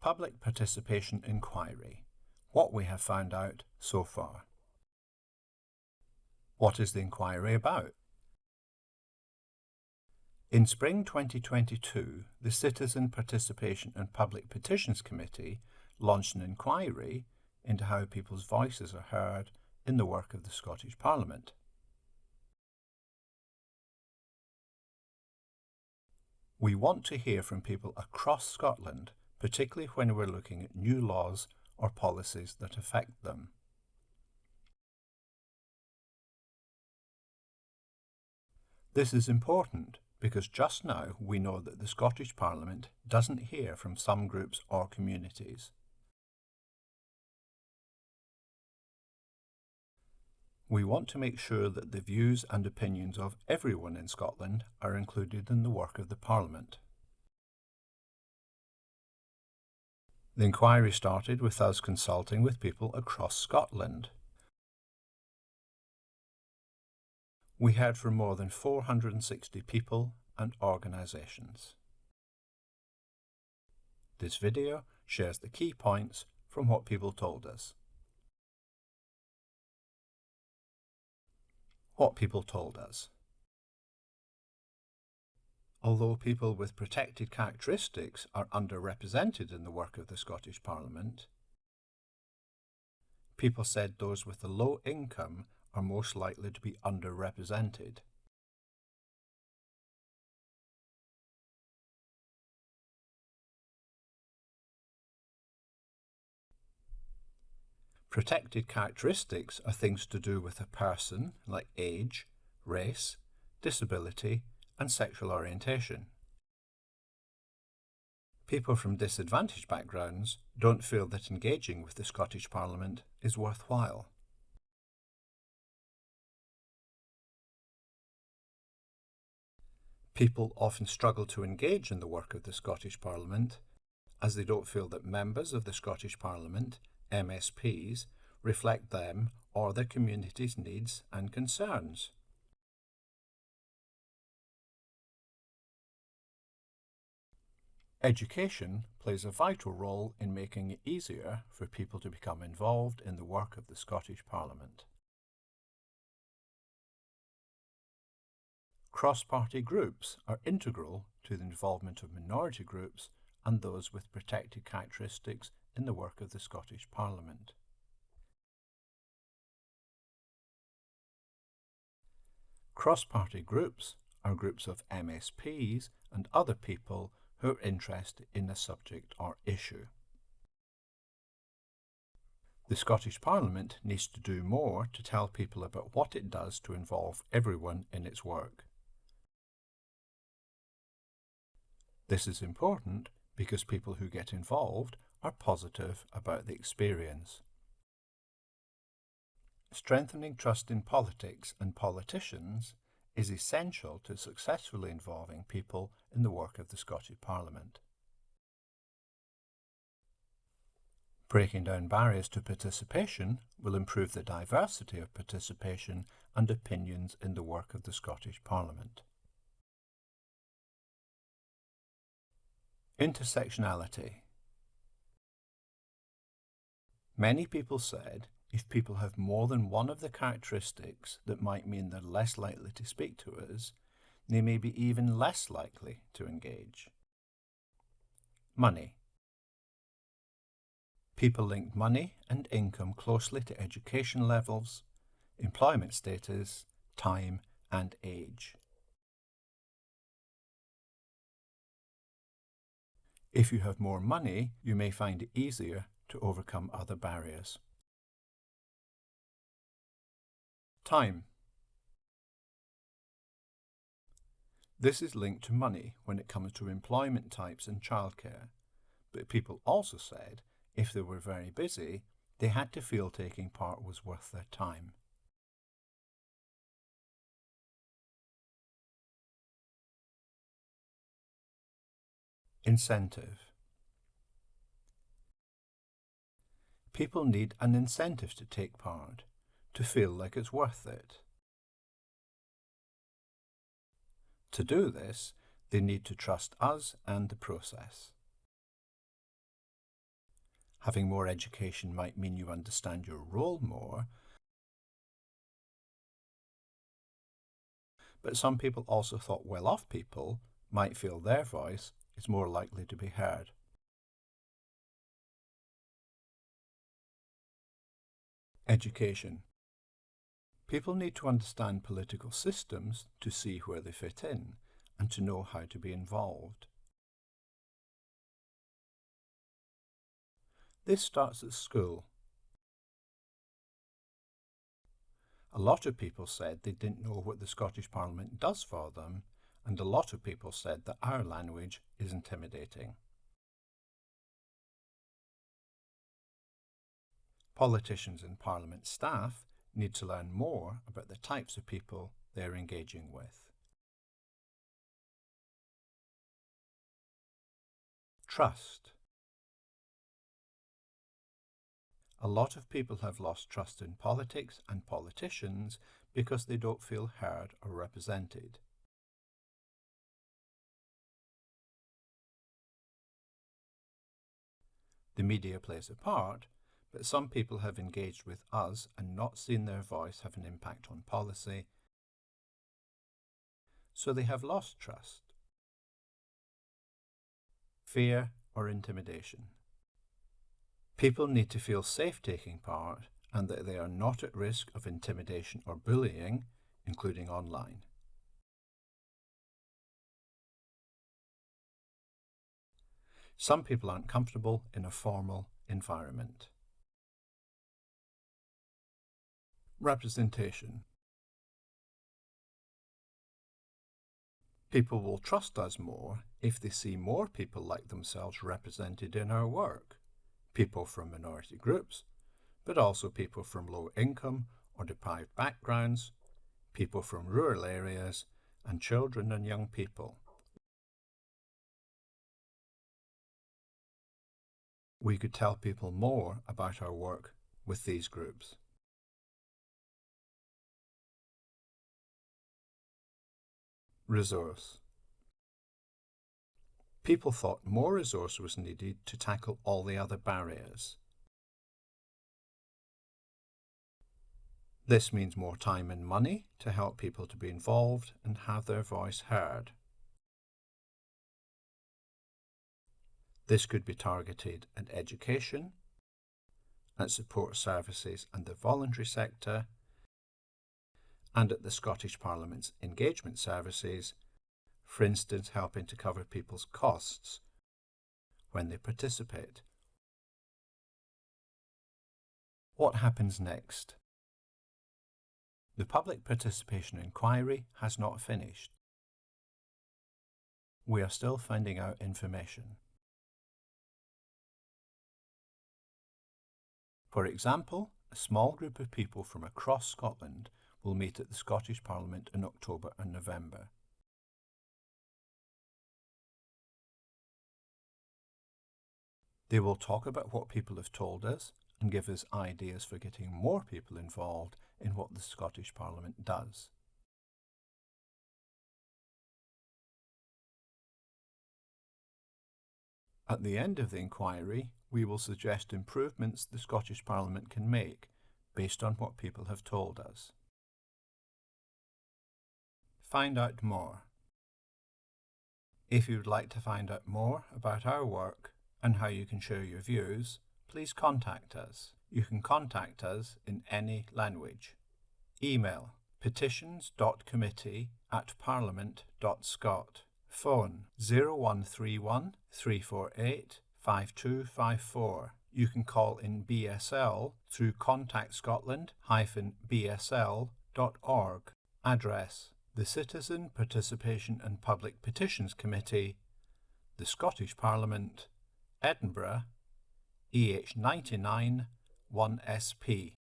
Public Participation Inquiry. What we have found out so far. What is the inquiry about? In spring 2022, the Citizen Participation and Public Petitions Committee launched an inquiry into how people's voices are heard in the work of the Scottish Parliament. We want to hear from people across Scotland particularly when we're looking at new laws or policies that affect them. This is important because just now we know that the Scottish Parliament doesn't hear from some groups or communities. We want to make sure that the views and opinions of everyone in Scotland are included in the work of the Parliament. The inquiry started with us consulting with people across Scotland. We heard from more than 460 people and organisations. This video shares the key points from what people told us. What people told us. Although people with protected characteristics are underrepresented in the work of the Scottish Parliament, people said those with a low income are most likely to be underrepresented. Protected characteristics are things to do with a person, like age, race, disability, and sexual orientation. People from disadvantaged backgrounds don't feel that engaging with the Scottish Parliament is worthwhile. People often struggle to engage in the work of the Scottish Parliament as they don't feel that members of the Scottish Parliament, MSPs, reflect them or their community's needs and concerns. Education plays a vital role in making it easier for people to become involved in the work of the Scottish Parliament. Cross-party groups are integral to the involvement of minority groups and those with protected characteristics in the work of the Scottish Parliament. Cross-party groups are groups of MSPs and other people who interest in a subject or issue. The Scottish Parliament needs to do more to tell people about what it does to involve everyone in its work. This is important because people who get involved are positive about the experience. Strengthening trust in politics and politicians is essential to successfully involving people in the work of the Scottish Parliament. Breaking down barriers to participation will improve the diversity of participation and opinions in the work of the Scottish Parliament. Intersectionality Many people said if people have more than one of the characteristics that might mean they're less likely to speak to us, they may be even less likely to engage. Money. People link money and income closely to education levels, employment status, time and age. If you have more money, you may find it easier to overcome other barriers. Time. This is linked to money when it comes to employment types and childcare, but people also said if they were very busy, they had to feel taking part was worth their time. Incentive People need an incentive to take part to feel like it's worth it. To do this, they need to trust us and the process. Having more education might mean you understand your role more, but some people also thought well-off people might feel their voice is more likely to be heard. Education. People need to understand political systems to see where they fit in and to know how to be involved. This starts at school. A lot of people said they didn't know what the Scottish Parliament does for them, and a lot of people said that our language is intimidating. Politicians and Parliament staff need to learn more about the types of people they're engaging with. Trust. A lot of people have lost trust in politics and politicians because they don't feel heard or represented. The media plays a part, but some people have engaged with us and not seen their voice have an impact on policy, so they have lost trust. Fear or intimidation. People need to feel safe taking part and that they are not at risk of intimidation or bullying, including online. Some people aren't comfortable in a formal environment. Representation People will trust us more if they see more people like themselves represented in our work people from minority groups, but also people from low income or deprived backgrounds, people from rural areas, and children and young people. We could tell people more about our work with these groups. Resource People thought more resource was needed to tackle all the other barriers. This means more time and money to help people to be involved and have their voice heard. This could be targeted at education, at support services and the voluntary sector, and at the Scottish Parliament's engagement services for instance helping to cover people's costs when they participate. What happens next? The public participation inquiry has not finished. We are still finding out information. For example, a small group of people from across Scotland will meet at the Scottish Parliament in October and November. They will talk about what people have told us and give us ideas for getting more people involved in what the Scottish Parliament does. At the end of the inquiry, we will suggest improvements the Scottish Parliament can make based on what people have told us. Find out more. If you would like to find out more about our work, and how you can share your views, please contact us. You can contact us in any language. Email petitions.committee at parliament.scot. Phone 0131 348 5254. You can call in BSL through contactscotland-bsl.org. Address The Citizen Participation and Public Petitions Committee, the Scottish Parliament, Edinburgh, EH99 1SP.